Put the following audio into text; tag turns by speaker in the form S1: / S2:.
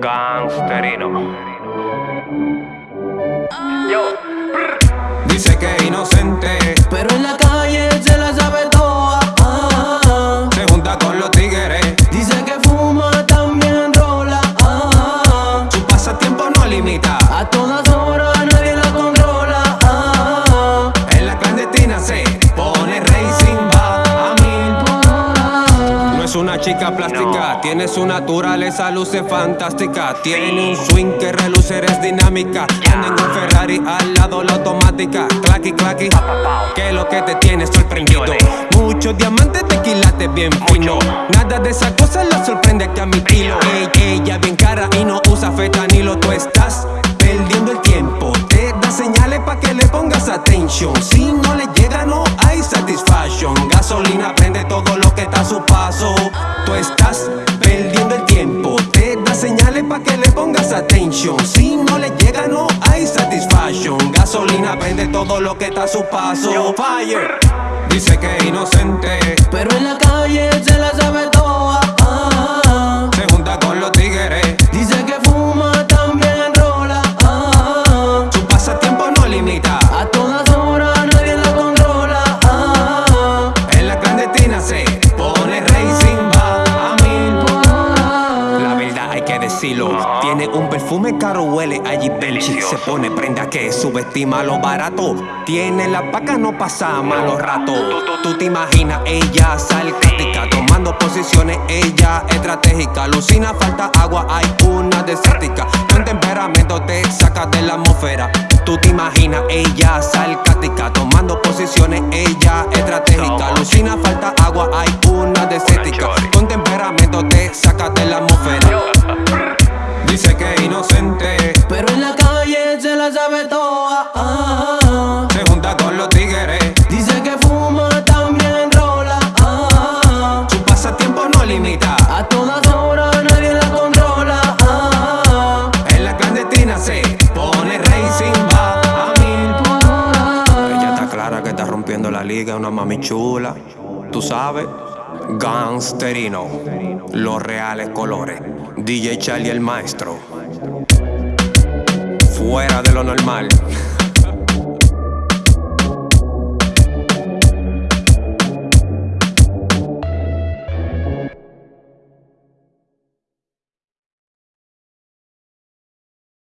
S1: Gangsterino.
S2: Dice que es inocente, una chica plástica, tiene su naturaleza, luce fantástica. Tiene un swing que reluce, es dinámica. Anda en un Ferrari al lado la automática. Clacky, clacky, que lo que te tiene sorprendido. Muchos diamantes te quilates bien fino. Nada de esa cosa la sorprende que a mi kilo. Ey, ella bien cara y no usa fetanilo. Tú estás perdiendo el tiempo. Te da señales pa' que le pongas atención. Si no le llega, no hay satisfaction. Gasolina prende todo lo que está a su paso. Fire. Dice que es inocente. Tiene un perfume caro, huele allí Benchi. Se pone prenda que subestima lo barato. Tiene la paca, no pasa malos ratos. Tú te imaginas, ella sarcástica. Tomando posiciones, ella estratégica. Alucina, falta agua, hay una desértica. Con temperamento te saca de la atmósfera. Tú te imaginas, ella sarcástica. Tomando posiciones, ella
S3: ah.
S2: se junta con los tigres.
S3: Dice que fuma, también rola. ah.
S2: Su pasatiempo no limita.
S3: A todas horas nadie la controla. ah.
S2: En la clandestina se pone racing, va a mil. Ella está clara que está rompiendo la liga, una mami chula. Tú sabes, gangsterino, los reales colores. DJ Charlie el maestro. Fuera de lo normal.